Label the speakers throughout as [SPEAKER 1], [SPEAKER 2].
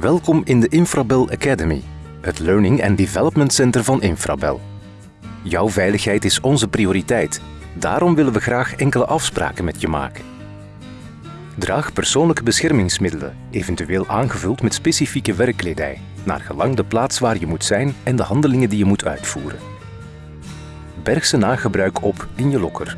[SPEAKER 1] Welkom in de Infrabel Academy, het Learning and Development Center van Infrabel. Jouw veiligheid is onze prioriteit. Daarom willen we graag enkele afspraken met je maken. Draag persoonlijke beschermingsmiddelen, eventueel aangevuld met specifieke werkkledij, naar gelang de plaats waar je moet zijn en de handelingen die je moet uitvoeren. Berg ze na gebruik op in je lokker.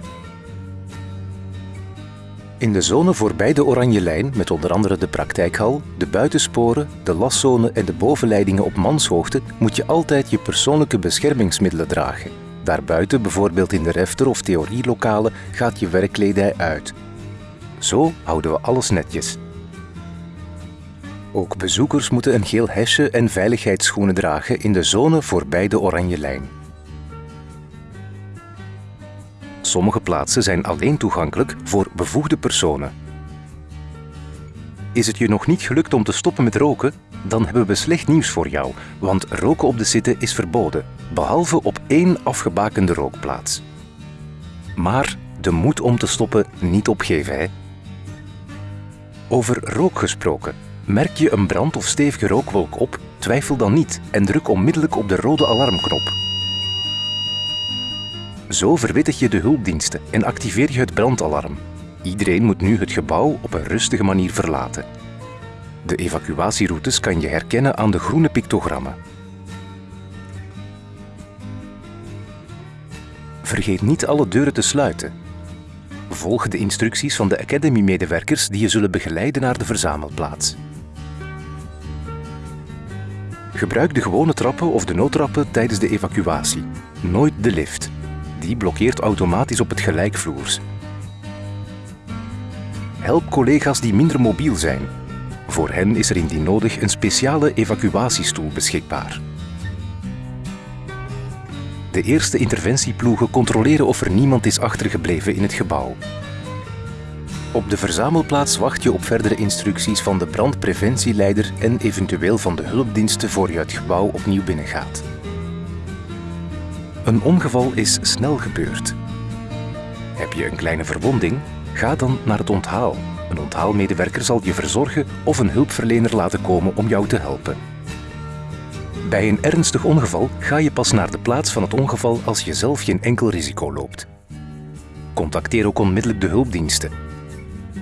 [SPEAKER 1] In de zone voorbij de oranje lijn, met onder andere de praktijkhal, de buitensporen, de laszone en de bovenleidingen op manshoogte, moet je altijd je persoonlijke beschermingsmiddelen dragen. Daarbuiten, bijvoorbeeld in de refter- of theorielokalen, gaat je werkkledij uit. Zo houden we alles netjes. Ook bezoekers moeten een geel hesje en veiligheidsschoenen dragen in de zone voorbij de oranje lijn. Sommige plaatsen zijn alleen toegankelijk voor bevoegde personen. Is het je nog niet gelukt om te stoppen met roken? Dan hebben we slecht nieuws voor jou, want roken op de zitten is verboden, behalve op één afgebakende rookplaats. Maar de moed om te stoppen niet opgeven, hè? Over rook gesproken. Merk je een brand of stevige rookwolk op? Twijfel dan niet en druk onmiddellijk op de rode alarmknop. Zo verwittig je de hulpdiensten en activeer je het brandalarm. Iedereen moet nu het gebouw op een rustige manier verlaten. De evacuatieroutes kan je herkennen aan de groene pictogrammen. Vergeet niet alle deuren te sluiten. Volg de instructies van de Academy-medewerkers die je zullen begeleiden naar de verzamelplaats. Gebruik de gewone trappen of de noodtrappen tijdens de evacuatie. Nooit de lift. Die blokkeert automatisch op het gelijkvloers. Help collega's die minder mobiel zijn. Voor hen is er indien nodig een speciale evacuatiestoel beschikbaar. De eerste interventieploegen controleren of er niemand is achtergebleven in het gebouw. Op de verzamelplaats wacht je op verdere instructies van de brandpreventieleider en eventueel van de hulpdiensten voor je het gebouw opnieuw binnengaat. Een ongeval is snel gebeurd. Heb je een kleine verwonding? Ga dan naar het onthaal. Een onthaalmedewerker zal je verzorgen of een hulpverlener laten komen om jou te helpen. Bij een ernstig ongeval ga je pas naar de plaats van het ongeval als je zelf geen enkel risico loopt. Contacteer ook onmiddellijk de hulpdiensten.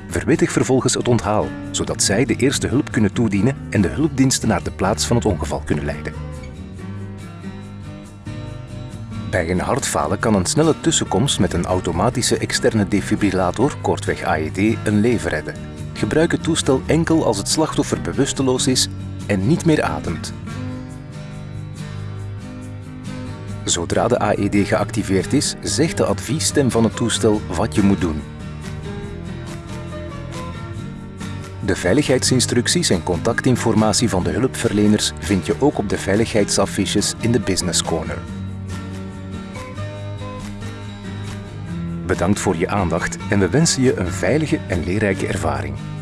[SPEAKER 1] Verwittig vervolgens het onthaal, zodat zij de eerste hulp kunnen toedienen en de hulpdiensten naar de plaats van het ongeval kunnen leiden. Bij een hartfalen kan een snelle tussenkomst met een automatische externe defibrillator, kortweg AED, een leven redden. Gebruik het toestel enkel als het slachtoffer bewusteloos is en niet meer ademt. Zodra de AED geactiveerd is, zegt de adviesstem van het toestel wat je moet doen. De veiligheidsinstructies en contactinformatie van de hulpverleners vind je ook op de veiligheidsaffiches in de Business Corner. Bedankt voor je aandacht en we wensen je een veilige en leerrijke ervaring.